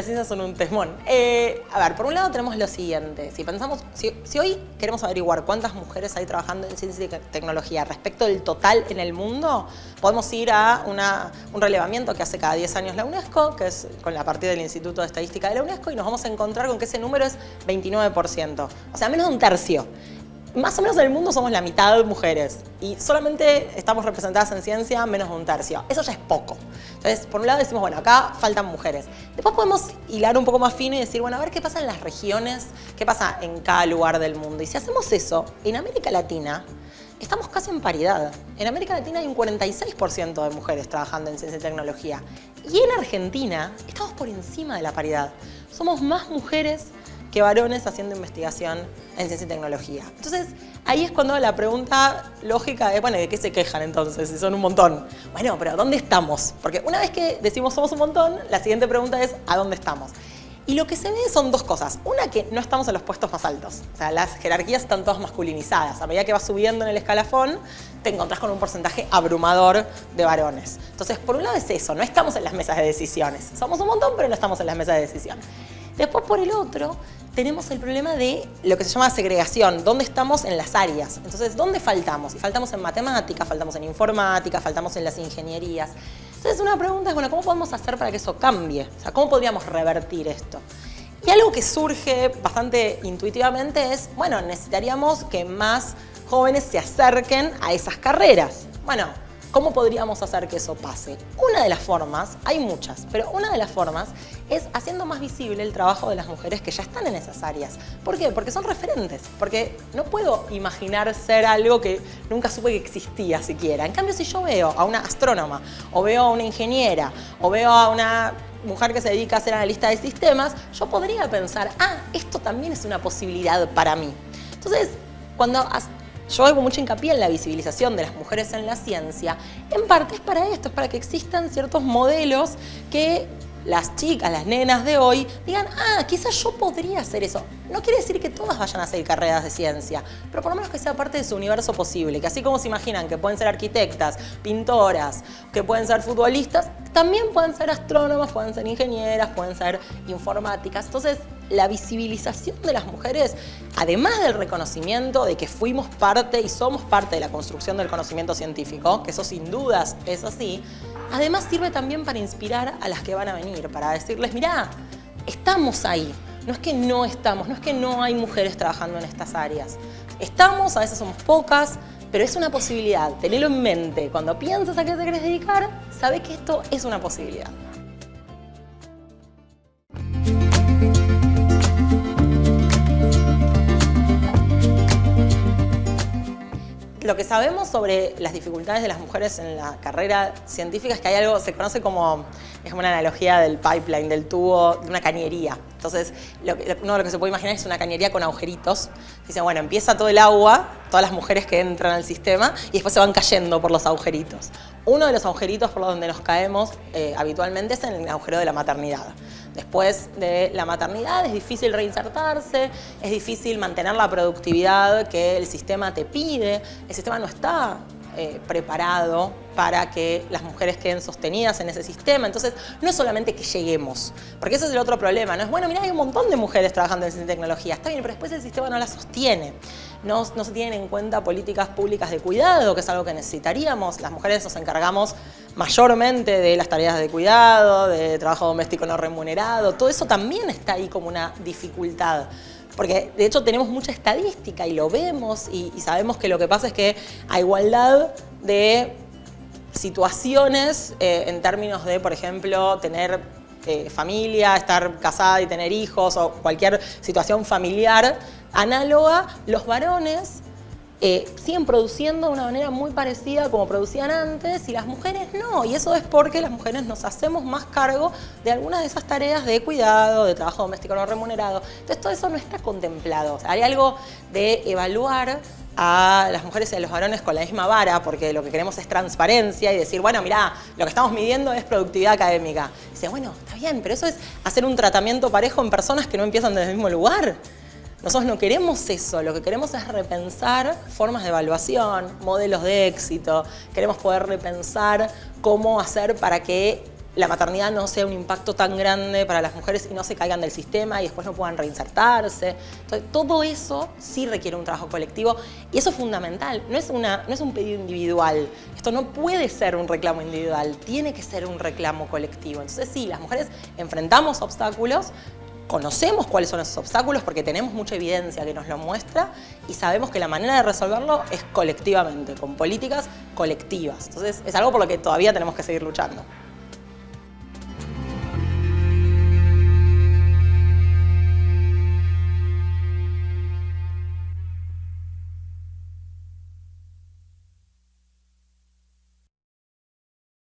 las ciencias son un temón. Eh, a ver, por un lado tenemos lo siguiente. Si pensamos, si, hoy queremos averiguar cuántas mujeres hay trabajando en ciencia y tecnología respecto del total en el mundo, podemos ir a un relevamiento que hace cada 10 años la UNESCO, que es con la partida del Instituto de Estadística de la UNESCO, y nos vamos a encontrar con que ese número es 29%. O sea, menos de un tercio más o menos en el mundo somos la mitad mujeres y solamente estamos representadas en ciencia menos de un tercio. Eso ya es poco. Entonces, por un lado decimos, bueno, acá faltan mujeres. Después podemos hilar un poco más fino y decir, bueno, a ver qué pasa en las regiones, qué pasa en cada lugar del mundo. Y si hacemos eso, en América Latina estamos casi en paridad. En América Latina hay un 46% de mujeres trabajando en ciencia y tecnología. Y en Argentina estamos por encima de la paridad. Somos más mujeres que varones haciendo investigación en ciencia y tecnología. Entonces, ahí es cuando la pregunta lógica es, bueno, ¿de qué se quejan entonces? Si son un montón. Bueno, pero ¿dónde estamos? Porque una vez que decimos somos un montón, la siguiente pregunta es ¿a dónde estamos? Y lo que se ve son dos cosas. Una, que no estamos en los puestos más altos. O sea, las jerarquías están todas masculinizadas. A medida que vas subiendo en el escalafón, te encontrás con un porcentaje abrumador de varones. Entonces, por un lado es eso, no estamos en las mesas de decisiones. Somos un montón, pero no estamos en las mesas de decisiones. Después, por el otro, tenemos el problema de lo que se llama segregación, dónde estamos en las áreas. Entonces, ¿dónde faltamos? Y faltamos en matemática, faltamos en informática, faltamos en las ingenierías. Entonces, una pregunta es, bueno, ¿cómo podemos hacer para que eso cambie? O sea, ¿cómo podríamos revertir esto? Y algo que surge bastante intuitivamente es, bueno, necesitaríamos que más jóvenes se acerquen a esas carreras. Bueno, ¿Cómo podríamos hacer que eso pase? Una de las formas, hay muchas, pero una de las formas es haciendo más visible el trabajo de las mujeres que ya están en esas áreas. ¿Por qué? Porque son referentes, porque no puedo imaginar ser algo que nunca supe que existía siquiera. En cambio, si yo veo a una astrónoma, o veo a una ingeniera, o veo a una mujer que se dedica a ser analista de sistemas, yo podría pensar, ah, esto también es una posibilidad para mí. Entonces, cuando yo hago mucho hincapié en la visibilización de las mujeres en la ciencia. En parte es para esto, es para que existan ciertos modelos que las chicas, las nenas de hoy, digan, ah, quizás yo podría hacer eso. No quiere decir que todas vayan a hacer carreras de ciencia, pero por lo menos que sea parte de su universo posible, que así como se imaginan que pueden ser arquitectas, pintoras, que pueden ser futbolistas, también pueden ser astrónomas, pueden ser ingenieras, pueden ser informáticas. Entonces, la visibilización de las mujeres, además del reconocimiento de que fuimos parte y somos parte de la construcción del conocimiento científico, que eso sin dudas es así, además sirve también para inspirar a las que van a venir, para decirles, mirá, estamos ahí, no es que no estamos, no es que no hay mujeres trabajando en estas áreas. Estamos, a veces somos pocas, pero es una posibilidad, tenelo en mente. Cuando piensas a qué te quieres dedicar, sabe que esto es una posibilidad. Lo que sabemos sobre las dificultades de las mujeres en la carrera científica es que hay algo, se conoce como, es como una analogía del pipeline, del tubo, de una cañería. Entonces, lo que, uno lo que se puede imaginar es una cañería con agujeritos. Dicen, bueno, empieza todo el agua, todas las mujeres que entran al sistema, y después se van cayendo por los agujeritos. Uno de los agujeritos por donde nos caemos eh, habitualmente es en el agujero de la maternidad. Después de la maternidad es difícil reinsertarse, es difícil mantener la productividad que el sistema te pide, el sistema no está eh, preparado para que las mujeres queden sostenidas en ese sistema. Entonces, no es solamente que lleguemos, porque ese es el otro problema. No es, bueno, mira, hay un montón de mujeres trabajando en tecnología, está bien, pero después el sistema no la sostiene. No, se tienen en cuenta políticas públicas de cuidado, que es algo que necesitaríamos. Las mujeres nos encargamos mayormente de las tareas de cuidado, de trabajo doméstico no remunerado. Todo eso también está ahí como una dificultad porque de hecho tenemos mucha estadística y lo vemos y, sabemos que lo que pasa es que a igualdad de situaciones eh, en términos de, por ejemplo, tener eh, familia, estar casada y tener hijos o cualquier situación familiar análoga, los varones eh, siguen produciendo de una manera muy parecida como producían antes y las mujeres no. Y eso es porque las mujeres nos hacemos más cargo de algunas de esas tareas de cuidado, de trabajo doméstico no remunerado. Entonces todo eso no está contemplado. hay algo de evaluar a las mujeres y a los varones con la misma vara, porque lo que queremos es transparencia y decir, bueno, mira, lo que estamos midiendo es productividad académica. dice, bueno, está bien, pero eso es hacer un tratamiento parejo en personas que no empiezan desde el mismo lugar. Nosotros no queremos eso, lo que queremos es repensar formas de evaluación, modelos de éxito, queremos poder repensar cómo hacer para que la maternidad no sea un impacto tan grande para las mujeres y no se caigan del sistema y después no puedan reinsertarse. Todo eso sí requiere un trabajo colectivo y eso es fundamental, no es, una, no es un pedido individual. Esto no puede ser un reclamo individual, tiene que ser un reclamo colectivo. Entonces sí, las mujeres enfrentamos obstáculos, conocemos cuáles son esos obstáculos porque tenemos mucha evidencia que nos lo muestra y sabemos que la manera de resolverlo es colectivamente, con políticas colectivas. Entonces es algo por lo que todavía tenemos que seguir luchando.